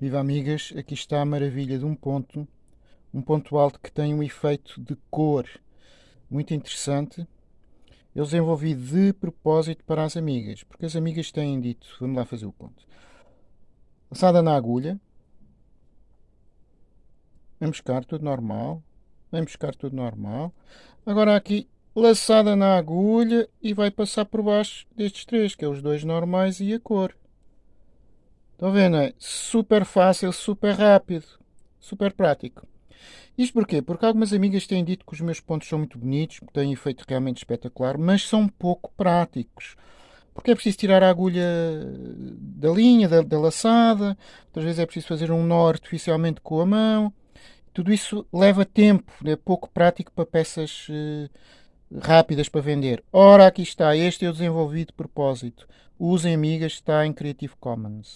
Viva amigas, aqui está a maravilha de um ponto, um ponto alto que tem um efeito de cor muito interessante. Eu desenvolvi de propósito para as amigas, porque as amigas têm dito, vamos lá fazer o ponto. Laçada na agulha, vamos buscar tudo normal, vamos buscar tudo normal. Agora aqui, laçada na agulha e vai passar por baixo destes três, que é os dois normais e a cor. Estão vendo? É super fácil, super rápido, super prático. Isto porquê? Porque algumas amigas têm dito que os meus pontos são muito bonitos, que têm efeito realmente espetacular, mas são pouco práticos. Porque é preciso tirar a agulha da linha, da, da laçada, outras vezes é preciso fazer um nó artificialmente com a mão. Tudo isso leva tempo, é pouco prático para peças uh, rápidas para vender. Ora, aqui está, este eu desenvolvi de propósito. Usem amigas, está em Creative Commons.